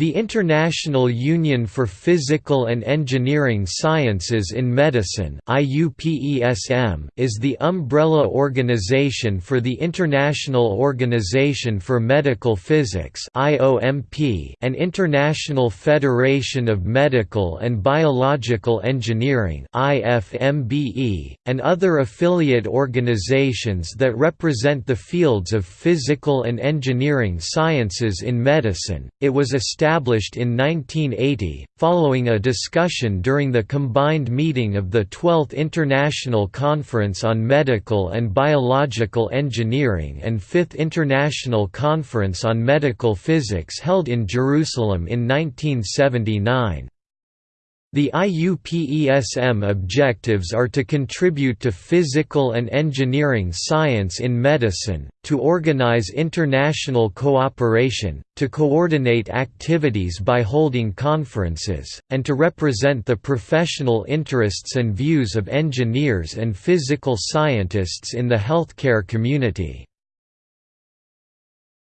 The International Union for Physical and Engineering Sciences in Medicine is the umbrella organization for the International Organization for Medical Physics and International Federation of Medical and Biological Engineering and other affiliate organizations that represent the fields of physical and engineering sciences in medicine. It was established established in 1980, following a discussion during the combined meeting of the 12th International Conference on Medical and Biological Engineering and 5th International Conference on Medical Physics held in Jerusalem in 1979. The IUPESM objectives are to contribute to physical and engineering science in medicine, to organize international cooperation, to coordinate activities by holding conferences, and to represent the professional interests and views of engineers and physical scientists in the healthcare community.